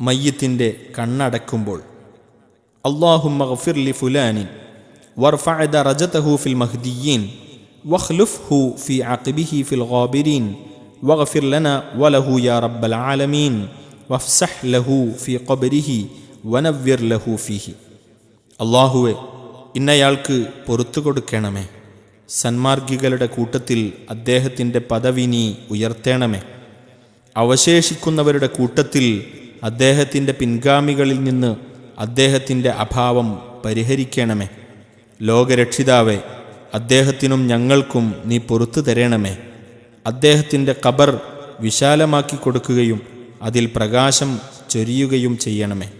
മയ്യത്തിന്റെ കണ്ണടക്കുമ്പോൾ അള്ളാഹുമ്മ മഹഫിർലി ഫുലാനിൻ വർഫഅ റജതഹു ഫിൽ മഹ്ദിയീൻ വഖ്ലുഫ്ഹു ഫി അഖിബിഹി ഫിൽ ഗാബിരീൻ വഗ്ഫിർ ലന വലഹു യാ റബ്ബൽ ആലമീൻ വഫ്സഹ് ലഹു ഫി ഖബരിഹി വനവ്വിർ ലഹു ഫീഹി. അള്ളാഹുവെ ഇന്നയാൾക്ക് പൊറത്തു കൊടുക്കണമേ. സന്മാർഗികളുടെ കൂട്ടത്തിൽ അദ്ദേഹത്തിന്റെ പദവി നീ ഉയർത്തേണമേ. അവശേഷിക്കുന്നവരുടെ കൂട്ടത്തിൽ അദ്ദേഹത്തിന്റെ പിൻഗാമികളിൽ നിന്ന് അദ്ദേഹത്തിന്റെ അഭാവം പരിഹരിക്കണമേ. ലോകരക്ഷിതാവേ അദ്ദേഹത്തിനും ഞങ്ങൾക്കും നീ പൊറത്തു തരണമേ. അദ്ദേഹത്തിന്റെ ഖബർ വിശാലമാക്കി കൊടുക്കുകയും അതിൽ പ്രകാശം ചൊരിയുകയും ചെയ്യണമേ.